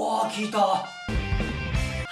おー聞いた。は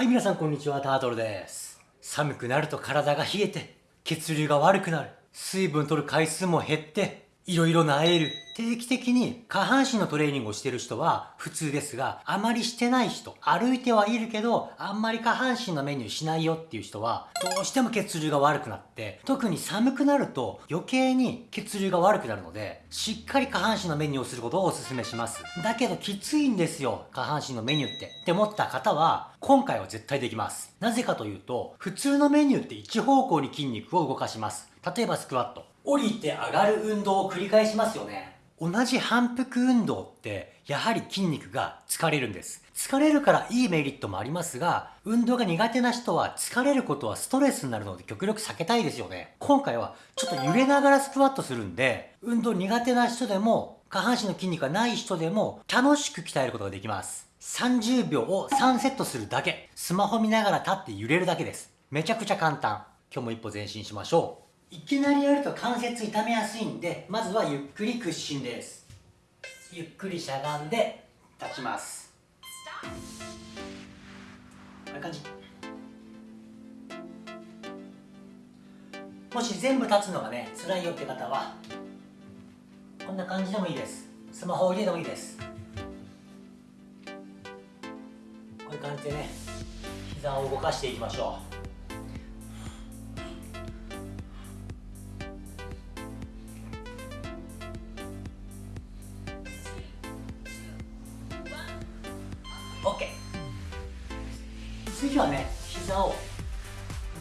い皆さんこんにちは。タートルです。寒くなると体が冷えて血流が悪くなる。水分取る回数も減っていろいろなえる定期的に下半身のトレーニングをしてる人は普通ですが、あまりしてない人、歩いてはいるけど、あんまり下半身のメニューしないよっていう人は、どうしても血流が悪くなって、特に寒くなると余計に血流が悪くなるので、しっかり下半身のメニューをすることをお勧めします。だけどきついんですよ、下半身のメニューって。って思った方は、今回は絶対できます。なぜかというと、普通のメニューって一方向に筋肉を動かします。例えばスクワット。降りて上がる運動を繰り返しますよね。同じ反復運動ってやはり筋肉が疲れるんです。疲れるからいいメリットもありますが、運動が苦手な人は疲れることはストレスになるので極力避けたいですよね。今回はちょっと揺れながらスクワットするんで、運動苦手な人でも下半身の筋肉がない人でも楽しく鍛えることができます。30秒を3セットするだけ。スマホ見ながら立って揺れるだけです。めちゃくちゃ簡単。今日も一歩前進しましょう。いきなりやると関節痛めやすいんでまずはゆっくり屈伸です。ゆっくりしゃがんで立ちます。こういう感じ。もし全部立つのがね辛いよって方はこんな感じでもいいです。スマホを入れてもいいです。こういう感じでね膝を動かしていきましょう。次はね膝を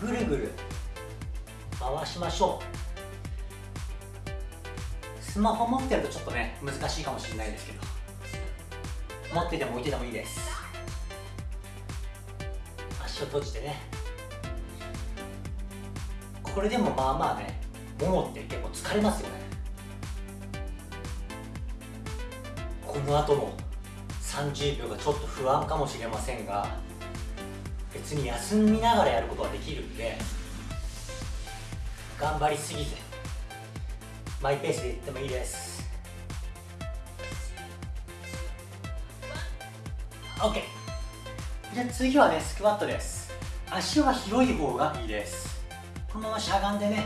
ぐるぐる回しましょう。スマホ持ってるとちょっとね難しいかもしれないですけど。持ってても置いててもいいです。足を閉じてね。これでもまあまあねももって結構疲れますよね。この後も30秒がちょっと不安かもしれませんが別に休みながらやることはできるんで頑張りすぎずマイペースでいってもいいです。OK じゃあ次はねスクワットです。足は広い方がいいです。このまましゃがんでね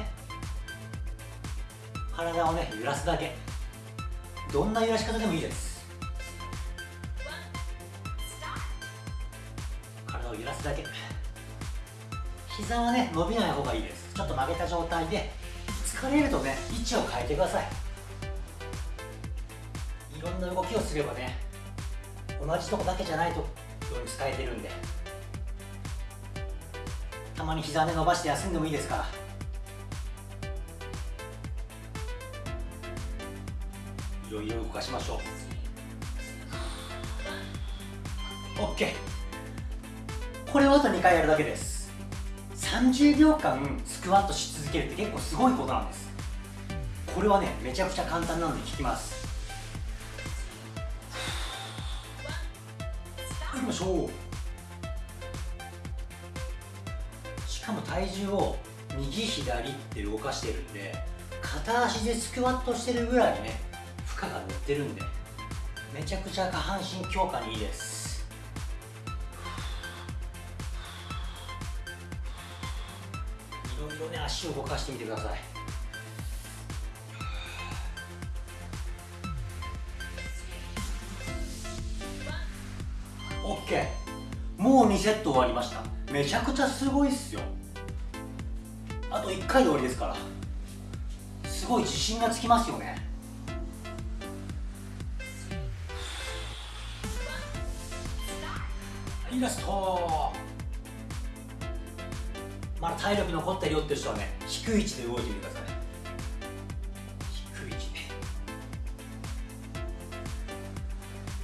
体をね揺らすだけ。どんな揺らし方でもいいです。揺らすだけ。膝はね伸びない方がいいです。ちょっと曲げた状態で疲れるとね位置を変えてください。いろんな動きをすればね同じとこだけじゃないとように使えてるんで。たまに膝ね伸ばして休んでもいいですから。いろいろ動かしましょう。OK これをあと2回やるだけです。30秒間スクワットし続けるって結構すごいことなんです。これはねめちゃくちゃ簡単なんで効きます。いきましょう。しかも体重を右左って動かしてるんで片足でスクワットしてるぐらいね負荷が乗ってるんでめちゃくちゃ下半身強化にいいですろね足を動かしてみてください。オッケーもう2セット終わりました。めちゃくちゃすごいっすよ。あと1回で終わりですから。すごい自信がつきますよね。イラスト。まだ体力残ってるよっていう人はね低い位置で動いてみてくださいね。低い位置。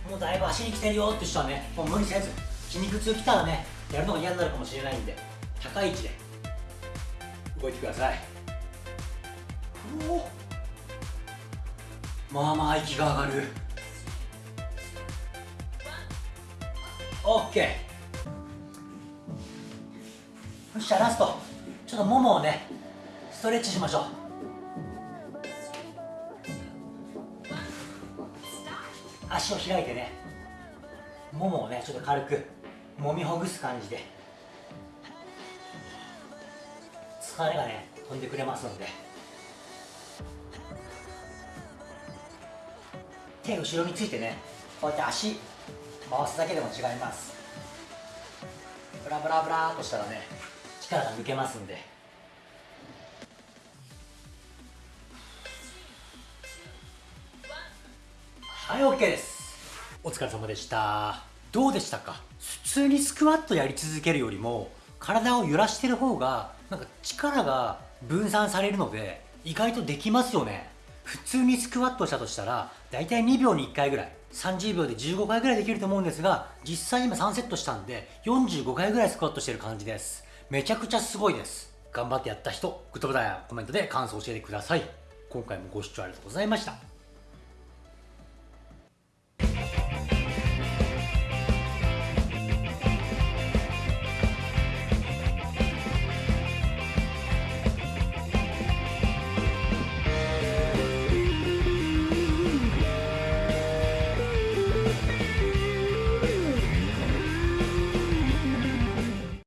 でもうだいぶ足に来てるよっていう人はねもう無理せず筋肉痛きたらねやるのが嫌になるかもしれないんで高い位置で動いてください。まあまあ息が上がる。OK よっしゃラストちょっとももをねストレッチしましょう。足を開いてねももをねちょっと軽く揉みほぐす感じで。疲れがね飛んでくれますので。手後ろについてねこうやって足回すだけでも違います。ブラブラブラーっとしたらね力が抜けますんで。はい OK です。お疲れ様でした。どうでしたか？普通にスクワットやり続けるよりも体を揺らしてる方がなんか力が分散されるので意外とできますよね。普通にスクワットしたとしたら大体2秒に1回ぐらい30秒で15回ぐらいできると思うんですが実際今3セットしたんで45回ぐらいスクワットしてる感じです。めちゃくちゃすごいです。頑張ってやった人グッドボタンやコメントで感想を教えてください。今回もご視聴ありがとうございました。